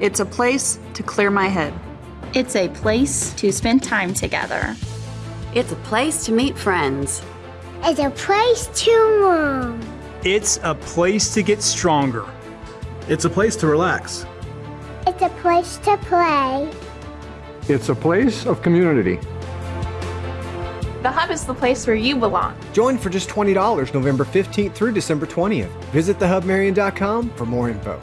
It's a place to clear my head. It's a place to spend time together. It's a place to meet friends. It's a place to learn. It's a place to get stronger. It's a place to relax. It's a place to play. It's a place of community. The Hub is the place where you belong. Join for just $20 November 15th through December 20th. Visit thehubmarion.com for more info.